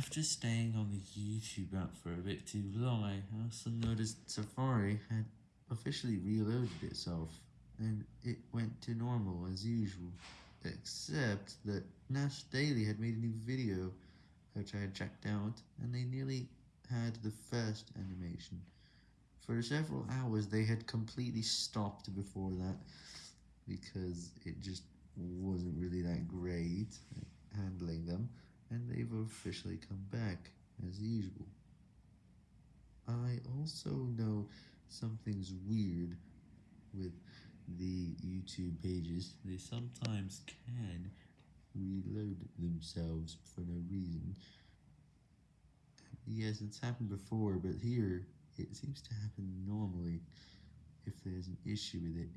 After staying on the YouTube app for a bit too long, I also noticed Safari had officially reloaded itself, and it went to normal as usual, except that Nas Daily had made a new video, which I had checked out, and they nearly had the first animation. For several hours they had completely stopped before that, because it just officially come back, as usual. I also know something's weird with the YouTube pages, they sometimes can reload themselves for no reason. Yes, it's happened before, but here, it seems to happen normally if there's an issue with it.